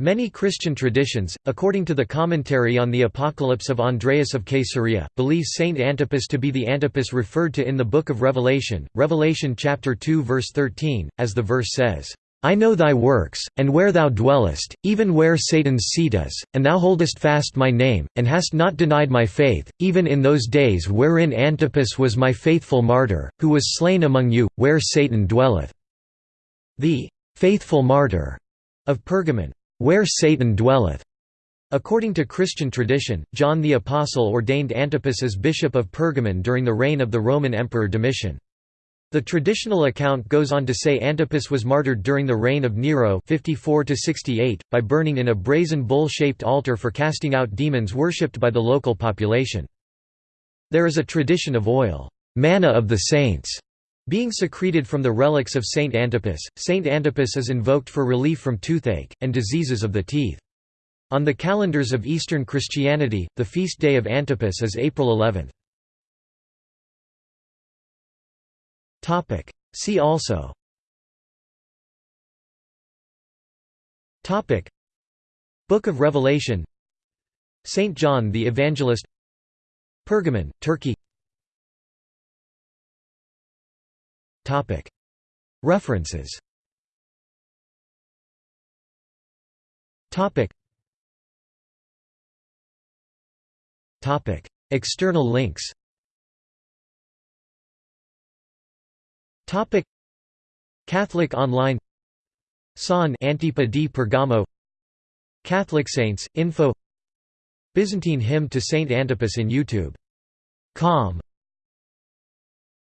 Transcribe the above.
Many Christian traditions, according to the commentary on the Apocalypse of Andreas of Caesarea, believe Saint Antipas to be the Antipas referred to in the Book of Revelation, Revelation chapter 2 verse 13, as the verse says, "I know thy works, and where thou dwellest, even where Satan's seat is, and thou holdest fast my name, and hast not denied my faith, even in those days wherein Antipas was my faithful martyr, who was slain among you, where Satan dwelleth." The "faithful martyr" of Pergamon where Satan dwelleth. According to Christian tradition, John the Apostle ordained Antipas as bishop of Pergamon during the reign of the Roman Emperor Domitian. The traditional account goes on to say Antipas was martyred during the reign of Nero 54 by burning in a brazen bull-shaped altar for casting out demons worshipped by the local population. There is a tradition of oil, manna of the saints, being secreted from the relics of Saint Antipas, Saint Antipas is invoked for relief from toothache, and diseases of the teeth. On the calendars of Eastern Christianity, the feast day of Antipas is April 11. See also. Book of Revelation. Saint John the Evangelist. Pergamon, Turkey References. External links. Catholic Online. San Antipa di Pergamo. Catholic Saints, info. Byzantine hymn to Saint Antipas in YouTube. Com